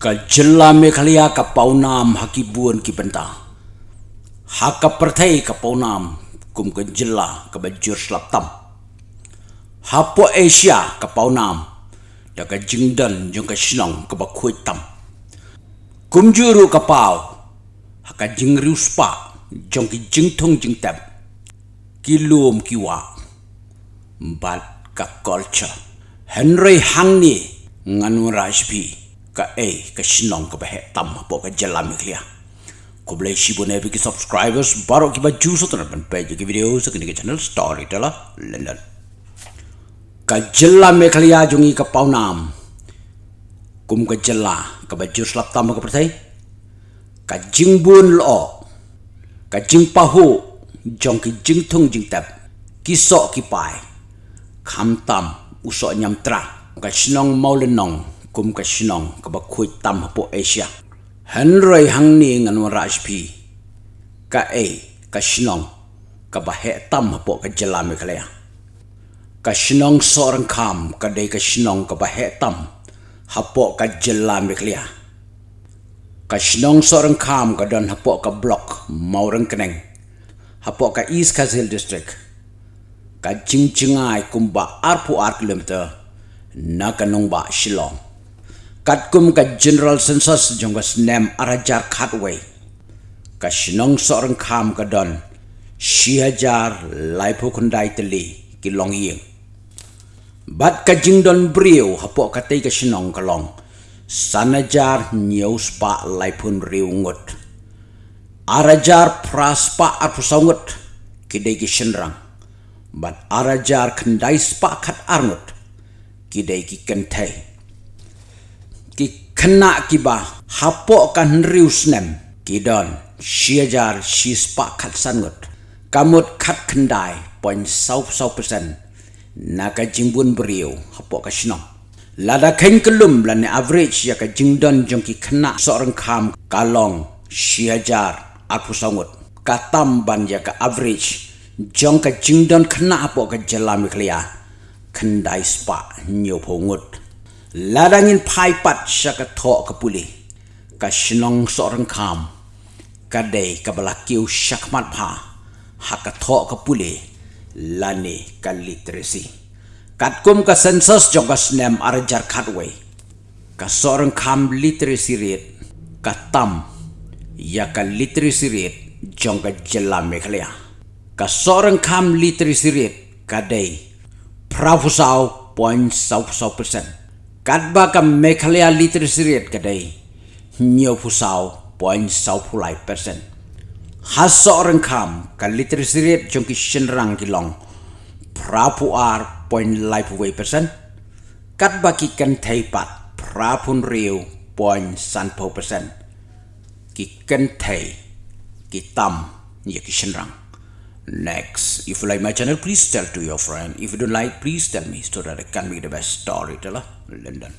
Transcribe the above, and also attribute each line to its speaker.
Speaker 1: ka jella me khalia ka paunam haki buon ki benta haka perthai ka paunam kum ka jella ka bajur slap tam. Hapo asia ka paunam da ka jingdan jong ka shnong ka ba khoi tam. Kum juru ka pau haka jingriu spa jong ki jingthong jingtab ki lum ki wa. Bat ka culture. Henry hangni nganu rajpi ka e ka shinong ka bahe tam po ka jalam klia? Ko blai shibo ne ki subscribers baro ki ba juso tan ban page ki video sa kini channel story tala london ka jalam klia jungi ka paunam kum ka jalla ka ba jus lap tam ka pertai ka jingbun lo ka jing pahu jong ki jing thung jing tap ki so ki pai kham tam uso nyam tra. Ka shinong maulenong kum ka shinong ka ba khui tam po asia. Henry hangni ngan raj pi ka e ka shinong ka ba he tam po ka jala me khala ka shinong sorang kam ka de ka shinong ka ba he tam hapo ka jala me khala ka shinong sorang kam ka don hapo ka block maurang keneng. Hapo ka east kazil district. Ka jingchingai kumba arpu ar kilometer na kanong ba shilong kat kum ka general census jong ka snem arajar khatway ka shinong sorang kham ka don shihajar laipo kundai teli ki long ying bat ka jingdon brio hapo ka tei ka shinong ka long sanajar nyau spa laipun riu ngut. Arajar praspa apusangut ki dei ki shinrang bat arajar kandai spa khat arngut ki dei ki kentai ki kena ki ba hapo kan rius nem ki don shiajar shi spa khat sangut kamut khat kendai point sau sau persen. Naga jimbun beriu hapo ka shnong lada kain kelum lan average ya ka jingdon jong ki kena seorang kam kalong shiajar aku sangut katam ban ya ka average jong ka jingdon kena hapo ka jalam klia. Kendai spa nyopo ngut ladangin pai pat syaka thok ke pulih. Ka shnong seorang kam ka dei ka balakiu pa haka thok ke pulih. Lani ka literasi kat kum ka sensus jong ka snem arajar katway ka seorang kam literasi rate ka tam. Ya ka literasi rate jong ka jelam mekhlea ka seorang kam literasi rate ka point sau sau persen Kadba ka Meghalaya literacy rate kadai nyo pusau point sau pulai persen. Haso orang kam ka literacy rate jong ki shenrang ki long prapu ar point lai puway persen. Kadba ki kan thaipat prapun riu point san po persen. Ki kan thai ki tam ya ki shenrang. Next, if you like my channel, please tell to your friend. If you don't like, please tell me so that I can be the best storyteller. London.